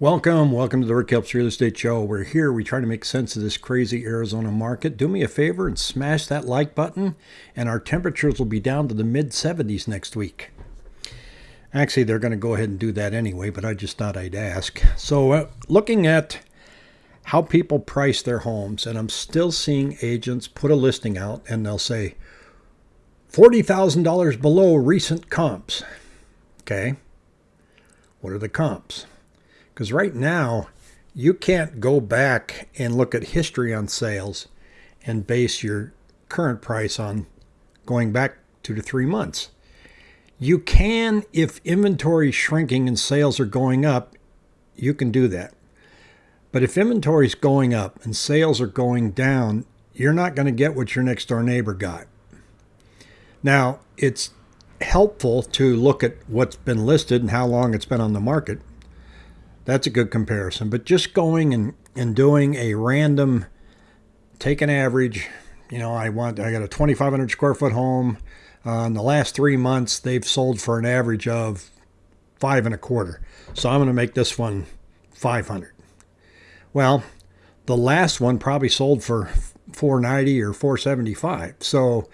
Welcome, welcome to the Rick Helps Real Estate Show. We're here, we try to make sense of this crazy Arizona market. Do me a favor and smash that like button, and our temperatures will be down to the mid 70s next week. Actually, they're going to go ahead and do that anyway, but I just thought I'd ask. So, uh, looking at how people price their homes, and I'm still seeing agents put a listing out and they'll say $40,000 below recent comps. Okay. What are the comps? Because right now, you can't go back and look at history on sales and base your current price on going back two to three months. You can, if inventory is shrinking and sales are going up, you can do that. But if inventory is going up and sales are going down, you're not going to get what your next door neighbor got. Now, it's helpful to look at what's been listed and how long it's been on the market. That's a good comparison. But just going and, and doing a random, take an average, you know, I want, I got a 2,500 square foot home. Uh, in the last three months, they've sold for an average of five and a quarter. So I'm going to make this one 500. Well, the last one probably sold for 490 or 475. So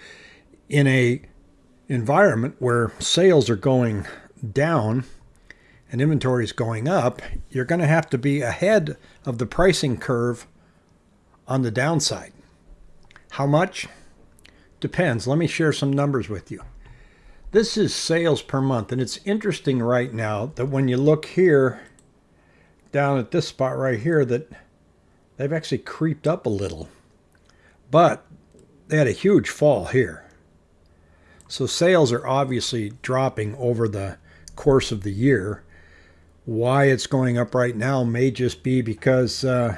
in a environment where sales are going down and inventory is going up, you're going to have to be ahead of the pricing curve on the downside. How much? Depends. Let me share some numbers with you. This is sales per month, and it's interesting right now that when you look here down at this spot right here that they've actually creeped up a little. But they had a huge fall here. So sales are obviously dropping over the course of the year. Why it's going up right now may just be because uh,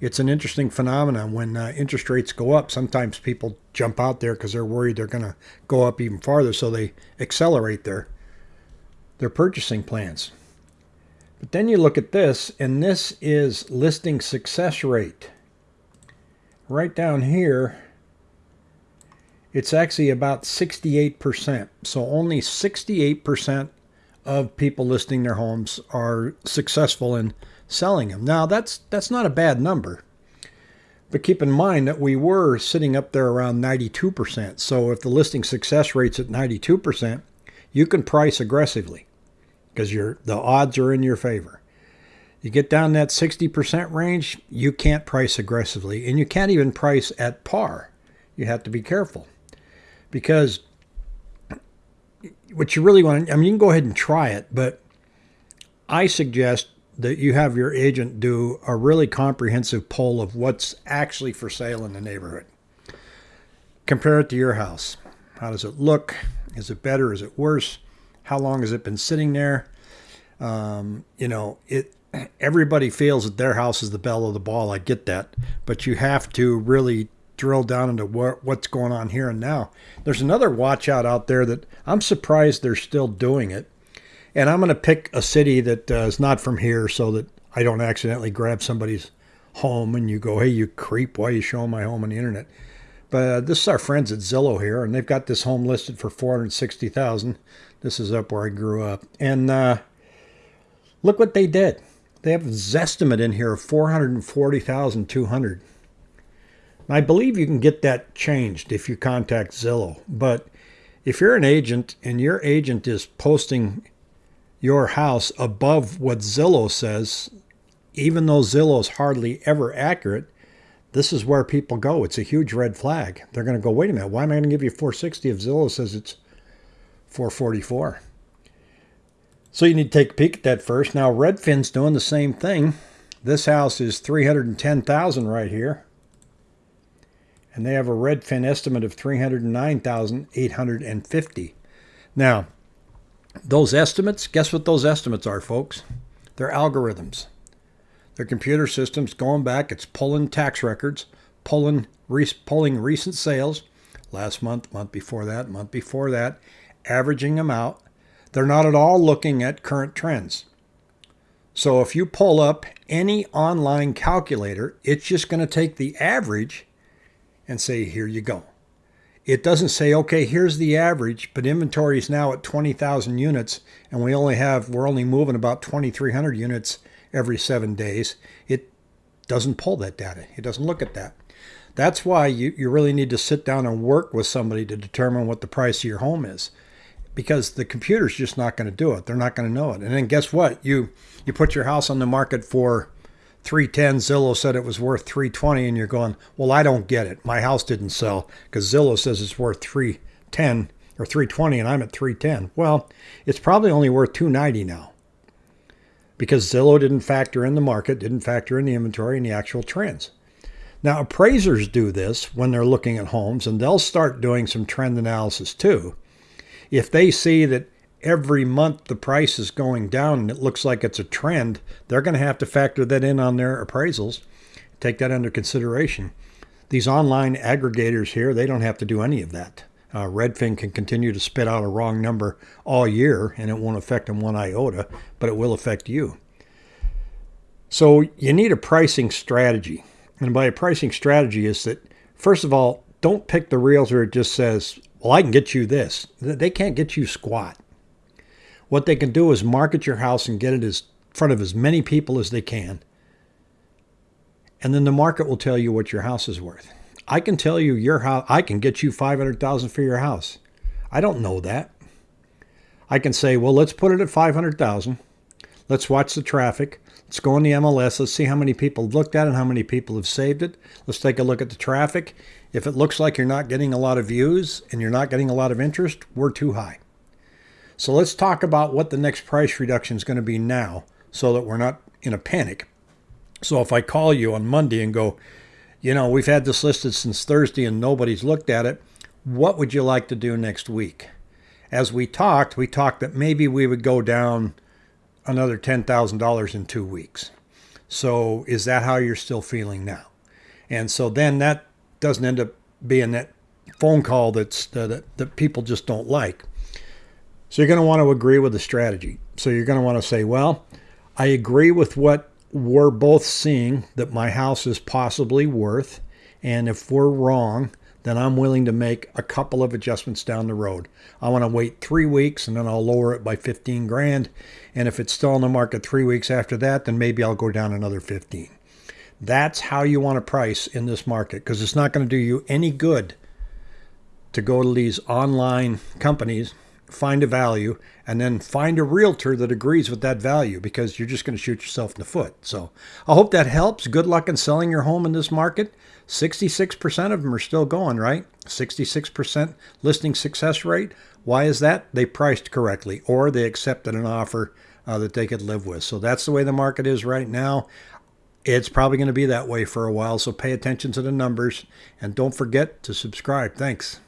it's an interesting phenomenon. When uh, interest rates go up, sometimes people jump out there because they're worried they're going to go up even farther, so they accelerate their their purchasing plans. But then you look at this, and this is listing success rate. Right down here, it's actually about 68%. So only 68% of people listing their homes are successful in selling them. Now, that's that's not a bad number. But keep in mind that we were sitting up there around 92%. So if the listing success rate's at 92%, you can price aggressively because your the odds are in your favor. You get down that 60% range, you can't price aggressively and you can't even price at par. You have to be careful. Because what you really want, I mean, you can go ahead and try it, but I suggest that you have your agent do a really comprehensive poll of what's actually for sale in the neighborhood. Compare it to your house. How does it look? Is it better? Is it worse? How long has it been sitting there? Um, you know, it. Everybody feels that their house is the belle of the ball. I get that, but you have to really drill down into what, what's going on here and now. There's another watch out out there that I'm surprised they're still doing it. And I'm going to pick a city that uh, is not from here so that I don't accidentally grab somebody's home and you go, hey, you creep, why are you showing my home on the internet? But uh, this is our friends at Zillow here, and they've got this home listed for 460000 This is up where I grew up. And uh, look what they did. They have a Zestimate in here of 440200 I believe you can get that changed if you contact Zillow. But if you're an agent and your agent is posting your house above what Zillow says, even though Zillow is hardly ever accurate, this is where people go. It's a huge red flag. They're going to go, wait a minute, why am I going to give you 460 if Zillow says it's 444? So you need to take a peek at that first. Now Redfin's doing the same thing. This house is 310,000 right here. And they have a Redfin estimate of 309,850. Now, those estimates, guess what those estimates are, folks? They're algorithms. Their computer system's going back, it's pulling tax records, pulling, pulling recent sales, last month, month before that, month before that, averaging them out. They're not at all looking at current trends. So if you pull up any online calculator, it's just going to take the average and say, here you go. It doesn't say, okay, here's the average, but inventory is now at 20,000 units and we only have, we're only moving about 2,300 units every seven days. It doesn't pull that data. It doesn't look at that. That's why you, you really need to sit down and work with somebody to determine what the price of your home is. Because the computer's just not going to do it. They're not going to know it. And then guess what? You you put your house on the market for 310 Zillow said it was worth 320 and you're going, "Well, I don't get it. My house didn't sell cuz Zillow says it's worth 310 or 320 and I'm at 310." Well, it's probably only worth 290 now. Because Zillow didn't factor in the market, didn't factor in the inventory and the actual trends. Now, appraisers do this when they're looking at homes, and they'll start doing some trend analysis too. If they see that every month the price is going down and it looks like it's a trend, they're going to have to factor that in on their appraisals, take that under consideration. These online aggregators here, they don't have to do any of that. Uh, Redfin can continue to spit out a wrong number all year and it won't affect them one iota, but it will affect you. So you need a pricing strategy. And by a pricing strategy is that, first of all, don't pick the realtor that just says, well, I can get you this. They can't get you squat. What they can do is market your house and get it in front of as many people as they can. And then the market will tell you what your house is worth. I can tell you your house, I can get you 500,000 for your house. I don't know that. I can say, well, let's put it at 500,000. Let's watch the traffic. Let's go on the MLS. Let's see how many people have looked at it and how many people have saved it. Let's take a look at the traffic. If it looks like you're not getting a lot of views and you're not getting a lot of interest, we're too high. So let's talk about what the next price reduction is going to be now so that we're not in a panic. So if I call you on Monday and go, you know, we've had this listed since Thursday and nobody's looked at it, what would you like to do next week? As we talked, we talked that maybe we would go down another $10,000 in two weeks. So is that how you're still feeling now? And so then that doesn't end up being that phone call that's that, that people just don't like. So you're going to want to agree with the strategy. So you're going to want to say, well, I agree with what we're both seeing that my house is possibly worth. And if we're wrong, then I'm willing to make a couple of adjustments down the road. I want to wait three weeks and then I'll lower it by 15 grand. And if it's still on the market three weeks after that, then maybe I'll go down another 15. That's how you want to price in this market because it's not going to do you any good to go to these online companies, find a value, and then find a realtor that agrees with that value because you're just going to shoot yourself in the foot. So I hope that helps. Good luck in selling your home in this market. 66% of them are still going, right? 66% listing success rate. Why is that? They priced correctly or they accepted an offer uh, that they could live with. So that's the way the market is right now. It's probably going to be that way for a while. So pay attention to the numbers and don't forget to subscribe. Thanks.